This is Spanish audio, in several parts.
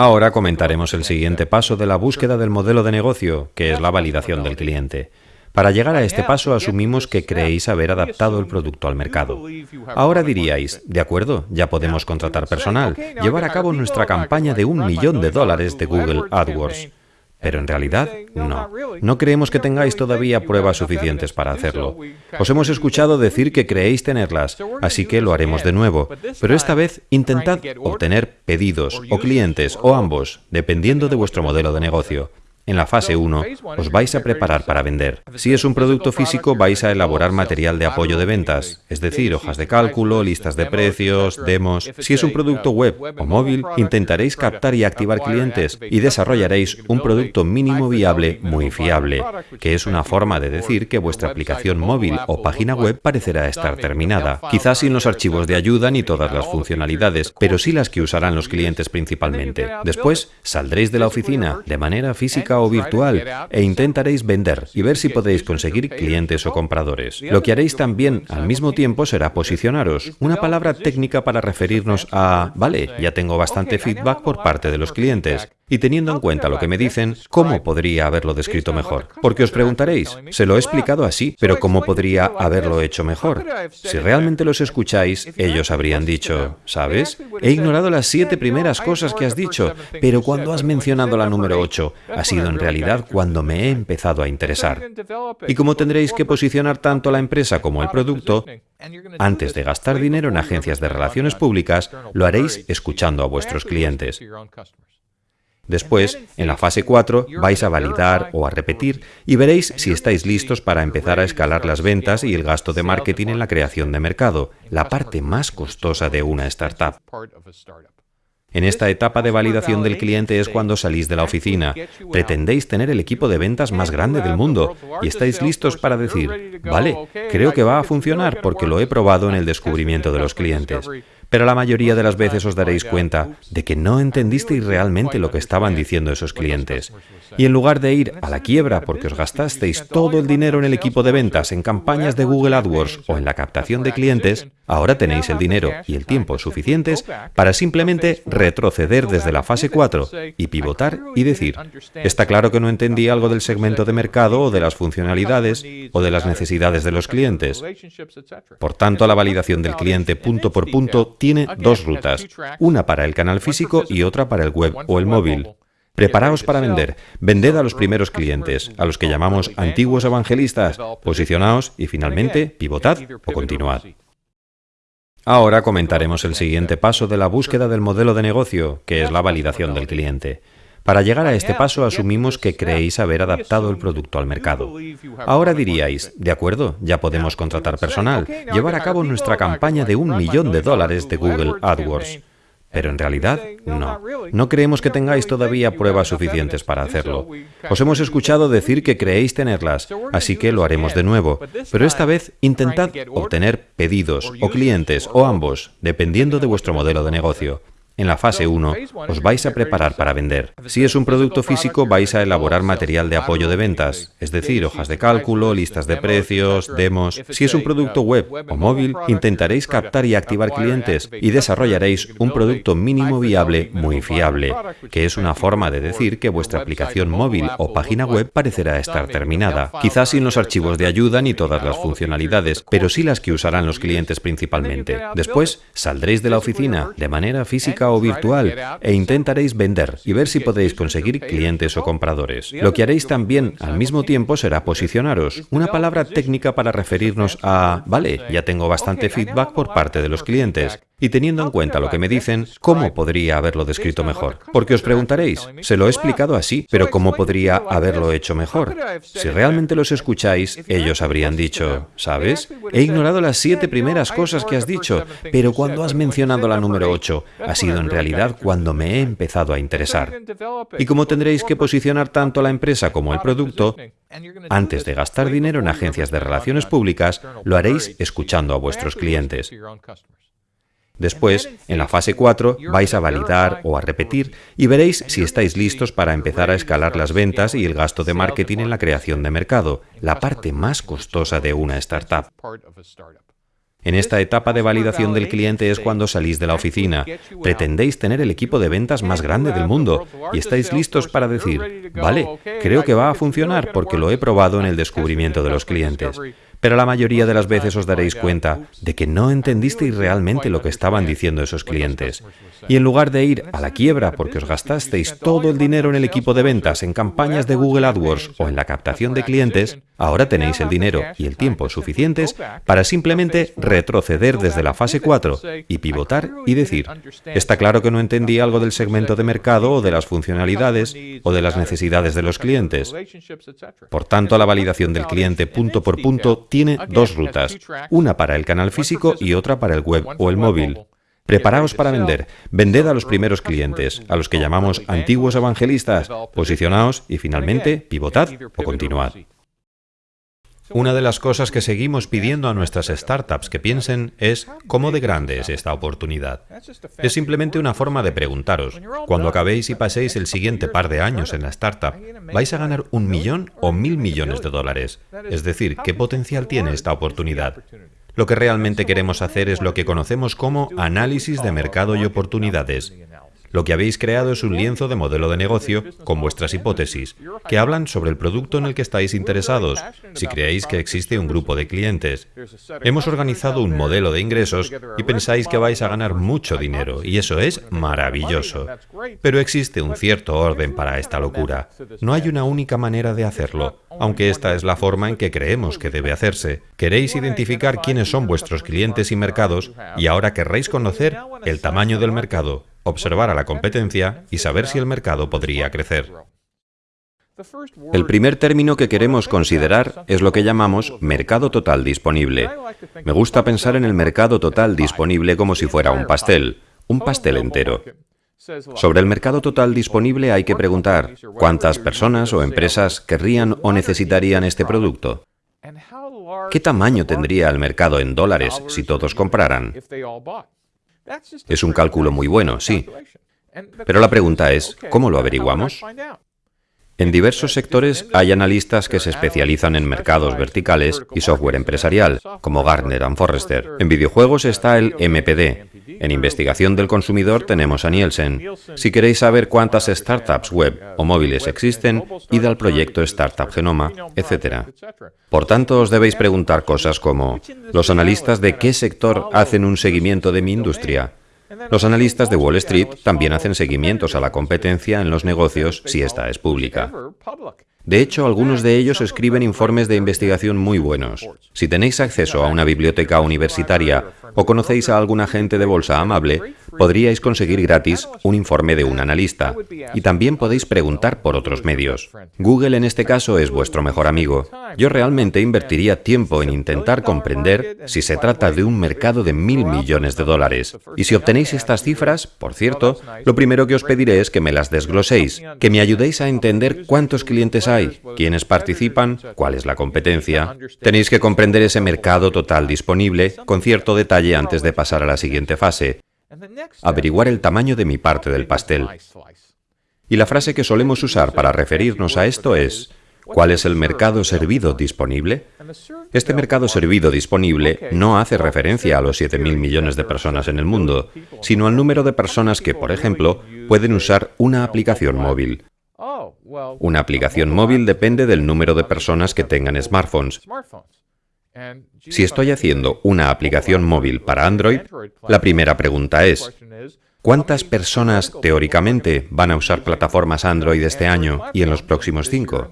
Ahora comentaremos el siguiente paso de la búsqueda del modelo de negocio, que es la validación del cliente. Para llegar a este paso asumimos que creéis haber adaptado el producto al mercado. Ahora diríais, de acuerdo, ya podemos contratar personal, llevar a cabo nuestra campaña de un millón de dólares de Google AdWords. Pero en realidad, no. No creemos que tengáis todavía pruebas suficientes para hacerlo. Os hemos escuchado decir que creéis tenerlas, así que lo haremos de nuevo. Pero esta vez intentad obtener pedidos o clientes o ambos, dependiendo de vuestro modelo de negocio. En la fase 1 os vais a preparar para vender. Si es un producto físico vais a elaborar material de apoyo de ventas, es decir, hojas de cálculo, listas de precios, demos. Si es un producto web o móvil, intentaréis captar y activar clientes y desarrollaréis un producto mínimo viable muy fiable, que es una forma de decir que vuestra aplicación móvil o página web parecerá estar terminada. Quizás sin los archivos de ayuda ni todas las funcionalidades, pero sí las que usarán los clientes principalmente. Después, saldréis de la oficina de manera física o virtual e intentaréis vender y ver si podéis conseguir clientes o compradores. Lo que haréis también al mismo tiempo será posicionaros, una palabra técnica para referirnos a, vale, ya tengo bastante feedback por parte de los clientes, y teniendo en cuenta lo que me dicen, ¿cómo podría haberlo descrito mejor? Porque os preguntaréis, se lo he explicado así, pero ¿cómo podría haberlo hecho mejor? Si realmente los escucháis, ellos habrían dicho, ¿sabes? He ignorado las siete primeras cosas que has dicho, pero cuando has mencionado la número 8, ha sido en realidad cuando me he empezado a interesar. Y como tendréis que posicionar tanto la empresa como el producto, antes de gastar dinero en agencias de relaciones públicas, lo haréis escuchando a vuestros clientes. Después, en la fase 4, vais a validar o a repetir y veréis si estáis listos para empezar a escalar las ventas y el gasto de marketing en la creación de mercado, la parte más costosa de una startup. En esta etapa de validación del cliente es cuando salís de la oficina. Pretendéis tener el equipo de ventas más grande del mundo y estáis listos para decir, vale, creo que va a funcionar porque lo he probado en el descubrimiento de los clientes. Pero la mayoría de las veces os daréis cuenta de que no entendisteis realmente lo que estaban diciendo esos clientes. Y en lugar de ir a la quiebra porque os gastasteis todo el dinero en el equipo de ventas, en campañas de Google AdWords o en la captación de clientes, ahora tenéis el dinero y el tiempo suficientes para simplemente retroceder desde la fase 4 y pivotar y decir, está claro que no entendí algo del segmento de mercado o de las funcionalidades o de las necesidades de los clientes. Por tanto, la validación del cliente punto por punto tiene dos rutas, una para el canal físico y otra para el web o el móvil. Preparaos para vender. Vended a los primeros clientes, a los que llamamos antiguos evangelistas. Posicionaos y finalmente pivotad o continuad. Ahora comentaremos el siguiente paso de la búsqueda del modelo de negocio, que es la validación del cliente. Para llegar a este paso asumimos que creéis haber adaptado el producto al mercado. Ahora diríais, de acuerdo, ya podemos contratar personal, llevar a cabo nuestra campaña de un millón de dólares de Google AdWords. Pero en realidad, no. No creemos que tengáis todavía pruebas suficientes para hacerlo. Os hemos escuchado decir que creéis tenerlas, así que lo haremos de nuevo. Pero esta vez intentad obtener pedidos o clientes o ambos, dependiendo de vuestro modelo de negocio. En la fase 1 os vais a preparar para vender. Si es un producto físico vais a elaborar material de apoyo de ventas, es decir, hojas de cálculo, listas de precios, demos. Si es un producto web o móvil, intentaréis captar y activar clientes y desarrollaréis un producto mínimo viable muy fiable, que es una forma de decir que vuestra aplicación móvil o página web parecerá estar terminada. Quizás sin los archivos de ayuda ni todas las funcionalidades, pero sí las que usarán los clientes principalmente. Después, saldréis de la oficina de manera o virtual e intentaréis vender y ver si podéis conseguir clientes o compradores. Lo que haréis también al mismo tiempo será posicionaros, una palabra técnica para referirnos a, vale, ya tengo bastante feedback por parte de los clientes. Y teniendo en cuenta lo que me dicen, ¿cómo podría haberlo descrito mejor? Porque os preguntaréis, se lo he explicado así, pero ¿cómo podría haberlo hecho mejor? Si realmente los escucháis, ellos habrían dicho, ¿sabes? He ignorado las siete primeras cosas que has dicho, pero cuando has mencionado la número 8, ha sido en realidad cuando me he empezado a interesar. Y como tendréis que posicionar tanto la empresa como el producto, antes de gastar dinero en agencias de relaciones públicas, lo haréis escuchando a vuestros clientes. Después, en la fase 4, vais a validar o a repetir y veréis si estáis listos para empezar a escalar las ventas y el gasto de marketing en la creación de mercado, la parte más costosa de una startup. En esta etapa de validación del cliente es cuando salís de la oficina. Pretendéis tener el equipo de ventas más grande del mundo y estáis listos para decir, vale, creo que va a funcionar porque lo he probado en el descubrimiento de los clientes. Pero la mayoría de las veces os daréis cuenta de que no entendisteis realmente lo que estaban diciendo esos clientes. Y en lugar de ir a la quiebra porque os gastasteis todo el dinero en el equipo de ventas, en campañas de Google AdWords o en la captación de clientes, ahora tenéis el dinero y el tiempo suficientes para simplemente retroceder desde la fase 4 y pivotar y decir, está claro que no entendí algo del segmento de mercado o de las funcionalidades o de las necesidades de los clientes. Por tanto, la validación del cliente punto por punto tiene dos rutas, una para el canal físico y otra para el web o el móvil. Preparaos para vender. Vended a los primeros clientes, a los que llamamos antiguos evangelistas. Posicionaos y finalmente pivotad o continuad. Una de las cosas que seguimos pidiendo a nuestras startups que piensen es ¿cómo de grande es esta oportunidad? Es simplemente una forma de preguntaros, cuando acabéis y paséis el siguiente par de años en la startup, ¿vais a ganar un millón o mil millones de dólares? Es decir, ¿qué potencial tiene esta oportunidad? Lo que realmente queremos hacer es lo que conocemos como análisis de mercado y oportunidades. Lo que habéis creado es un lienzo de modelo de negocio con vuestras hipótesis, que hablan sobre el producto en el que estáis interesados, si creéis que existe un grupo de clientes. Hemos organizado un modelo de ingresos y pensáis que vais a ganar mucho dinero, y eso es maravilloso. Pero existe un cierto orden para esta locura. No hay una única manera de hacerlo aunque esta es la forma en que creemos que debe hacerse. Queréis identificar quiénes son vuestros clientes y mercados y ahora querréis conocer el tamaño del mercado, observar a la competencia y saber si el mercado podría crecer. El primer término que queremos considerar es lo que llamamos mercado total disponible. Me gusta pensar en el mercado total disponible como si fuera un pastel, un pastel entero. Sobre el mercado total disponible hay que preguntar cuántas personas o empresas querrían o necesitarían este producto. ¿Qué tamaño tendría el mercado en dólares si todos compraran? Es un cálculo muy bueno, sí. Pero la pregunta es, ¿cómo lo averiguamos? En diversos sectores hay analistas que se especializan en mercados verticales y software empresarial, como Gartner and Forrester. En videojuegos está el MPD, en investigación del consumidor tenemos a Nielsen. Si queréis saber cuántas startups web o móviles existen, id al proyecto Startup Genoma, etc. Por tanto, os debéis preguntar cosas como, ¿los analistas de qué sector hacen un seguimiento de mi industria? Los analistas de Wall Street también hacen seguimientos a la competencia en los negocios si esta es pública. De hecho, algunos de ellos escriben informes de investigación muy buenos. Si tenéis acceso a una biblioteca universitaria o conocéis a algún agente de bolsa amable, podríais conseguir gratis un informe de un analista. Y también podéis preguntar por otros medios. Google en este caso es vuestro mejor amigo. Yo realmente invertiría tiempo en intentar comprender si se trata de un mercado de mil millones de dólares. Y si obtenéis estas cifras, por cierto, lo primero que os pediré es que me las desgloséis, que me ayudéis a entender cuántos clientes hay quiénes participan, cuál es la competencia. Tenéis que comprender ese mercado total disponible con cierto detalle antes de pasar a la siguiente fase. Averiguar el tamaño de mi parte del pastel. Y la frase que solemos usar para referirnos a esto es, ¿cuál es el mercado servido disponible? Este mercado servido disponible no hace referencia a los 7.000 millones de personas en el mundo, sino al número de personas que, por ejemplo, pueden usar una aplicación móvil. Una aplicación móvil depende del número de personas que tengan smartphones. Si estoy haciendo una aplicación móvil para Android, la primera pregunta es, ¿cuántas personas teóricamente van a usar plataformas Android este año y en los próximos cinco?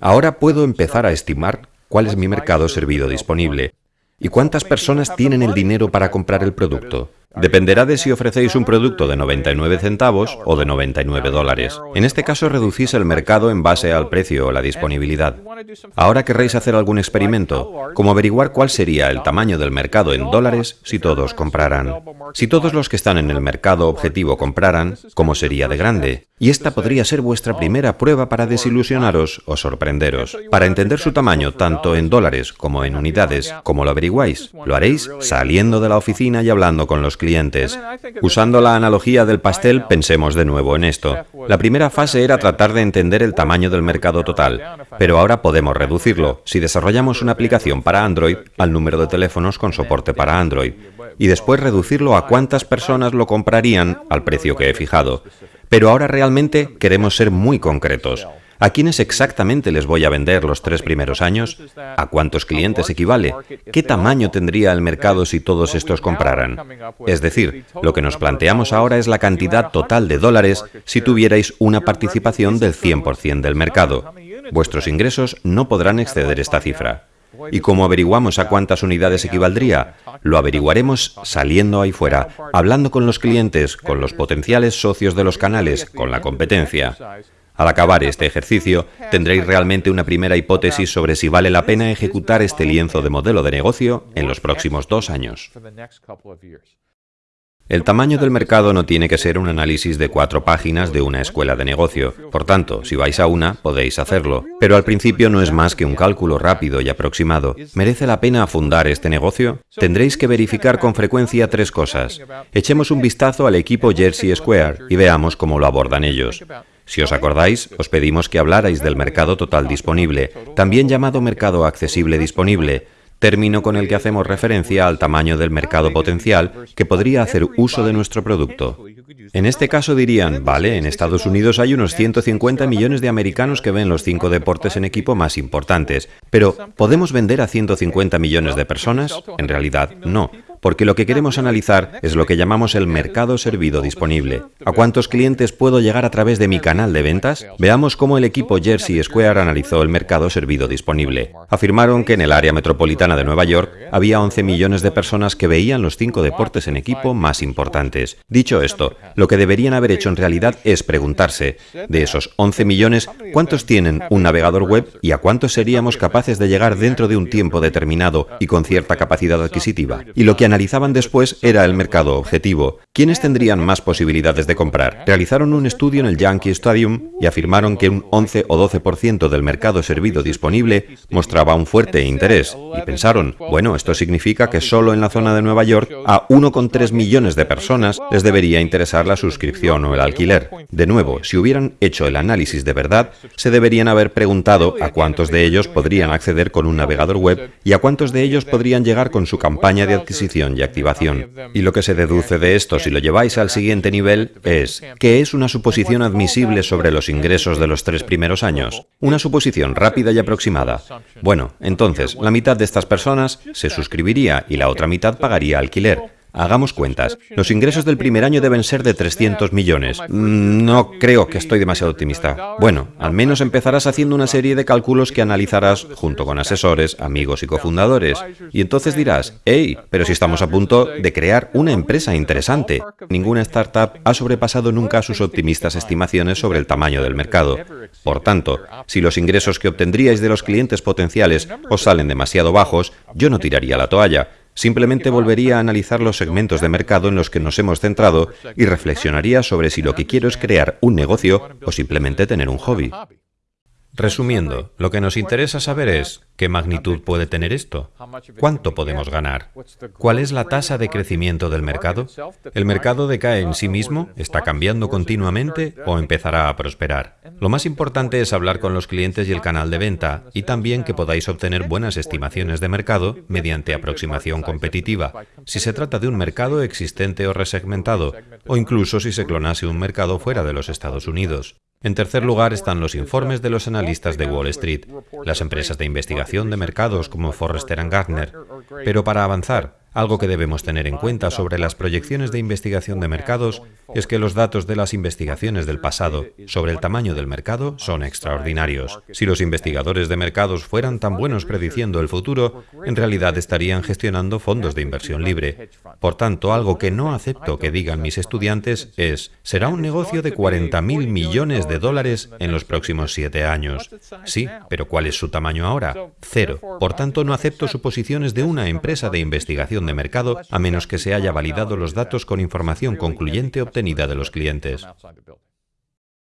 Ahora puedo empezar a estimar cuál es mi mercado servido disponible. Y cuántas personas tienen el dinero para comprar el producto. Dependerá de si ofrecéis un producto de 99 centavos o de 99 dólares. En este caso reducís el mercado en base al precio o la disponibilidad. Ahora querréis hacer algún experimento, como averiguar cuál sería el tamaño del mercado en dólares si todos compraran. Si todos los que están en el mercado objetivo compraran, ¿cómo sería de grande? Y esta podría ser vuestra primera prueba para desilusionaros o sorprenderos. Para entender su tamaño, tanto en dólares como en unidades, ¿cómo lo averiguáis? Lo haréis saliendo de la oficina y hablando con los clientes. Usando la analogía del pastel, pensemos de nuevo en esto. La primera fase era tratar de entender el tamaño del mercado total, pero ahora podemos reducirlo si desarrollamos una aplicación para Android al número de teléfonos con soporte para Android, y después reducirlo a cuántas personas lo comprarían al precio que he fijado. Pero ahora realmente queremos ser muy concretos. ¿A quiénes exactamente les voy a vender los tres primeros años? ¿A cuántos clientes equivale? ¿Qué tamaño tendría el mercado si todos estos compraran? Es decir, lo que nos planteamos ahora es la cantidad total de dólares si tuvierais una participación del 100% del mercado. Vuestros ingresos no podrán exceder esta cifra. ¿Y cómo averiguamos a cuántas unidades equivaldría? Lo averiguaremos saliendo ahí fuera, hablando con los clientes, con los potenciales socios de los canales, con la competencia. Al acabar este ejercicio, tendréis realmente una primera hipótesis sobre si vale la pena ejecutar este lienzo de modelo de negocio en los próximos dos años. El tamaño del mercado no tiene que ser un análisis de cuatro páginas de una escuela de negocio. Por tanto, si vais a una, podéis hacerlo. Pero al principio no es más que un cálculo rápido y aproximado. ¿Merece la pena fundar este negocio? Tendréis que verificar con frecuencia tres cosas. Echemos un vistazo al equipo Jersey Square y veamos cómo lo abordan ellos. Si os acordáis, os pedimos que hablarais del mercado total disponible, también llamado mercado accesible disponible, término con el que hacemos referencia al tamaño del mercado potencial que podría hacer uso de nuestro producto. En este caso dirían, vale, en Estados Unidos hay unos 150 millones de americanos que ven los cinco deportes en equipo más importantes, pero ¿podemos vender a 150 millones de personas? En realidad, no porque lo que queremos analizar es lo que llamamos el mercado servido disponible. ¿A cuántos clientes puedo llegar a través de mi canal de ventas? Veamos cómo el equipo Jersey Square analizó el mercado servido disponible. Afirmaron que en el área metropolitana de Nueva York había 11 millones de personas que veían los cinco deportes en equipo más importantes. Dicho esto, lo que deberían haber hecho en realidad es preguntarse, de esos 11 millones, ¿cuántos tienen un navegador web y a cuántos seríamos capaces de llegar dentro de un tiempo determinado y con cierta capacidad adquisitiva? Y lo que analizaban después era el mercado objetivo. ¿Quiénes tendrían más posibilidades de comprar? Realizaron un estudio en el Yankee Stadium y afirmaron que un 11 o 12% del mercado servido disponible mostraba un fuerte interés. Y pensaron, bueno, esto significa que solo en la zona de Nueva York a 1,3 millones de personas les debería interesar la suscripción o el alquiler. De nuevo, si hubieran hecho el análisis de verdad, se deberían haber preguntado a cuántos de ellos podrían acceder con un navegador web y a cuántos de ellos podrían llegar con su campaña de adquisición y activación. Y lo que se deduce de esto, si lo lleváis al siguiente nivel, es que es una suposición admisible sobre los ingresos de los tres primeros años. Una suposición rápida y aproximada. Bueno, entonces, la mitad de estas personas se suscribiría y la otra mitad pagaría alquiler. Hagamos cuentas. Los ingresos del primer año deben ser de 300 millones. Mm, no creo que estoy demasiado optimista. Bueno, al menos empezarás haciendo una serie de cálculos que analizarás junto con asesores, amigos y cofundadores. Y entonces dirás, hey, pero si estamos a punto de crear una empresa interesante. Ninguna startup ha sobrepasado nunca sus optimistas estimaciones sobre el tamaño del mercado. Por tanto, si los ingresos que obtendríais de los clientes potenciales os salen demasiado bajos, yo no tiraría la toalla. Simplemente volvería a analizar los segmentos de mercado en los que nos hemos centrado y reflexionaría sobre si lo que quiero es crear un negocio o simplemente tener un hobby. Resumiendo, lo que nos interesa saber es ¿qué magnitud puede tener esto? ¿Cuánto podemos ganar? ¿Cuál es la tasa de crecimiento del mercado? ¿El mercado decae en sí mismo? ¿Está cambiando continuamente o empezará a prosperar? Lo más importante es hablar con los clientes y el canal de venta y también que podáis obtener buenas estimaciones de mercado mediante aproximación competitiva, si se trata de un mercado existente o resegmentado, o incluso si se clonase un mercado fuera de los Estados Unidos. En tercer lugar están los informes de los analistas de Wall Street, las empresas de investigación de mercados como Forrester Gartner. Pero para avanzar, algo que debemos tener en cuenta sobre las proyecciones de investigación de mercados es que los datos de las investigaciones del pasado sobre el tamaño del mercado son extraordinarios. Si los investigadores de mercados fueran tan buenos prediciendo el futuro, en realidad estarían gestionando fondos de inversión libre. Por tanto, algo que no acepto que digan mis estudiantes es, será un negocio de 40.000 millones de dólares en los próximos siete años. Sí, pero ¿cuál es su tamaño ahora? Cero. Por tanto, no acepto suposiciones de una empresa de investigación de mercado a menos que se haya validado los datos con información concluyente obtenida de los clientes.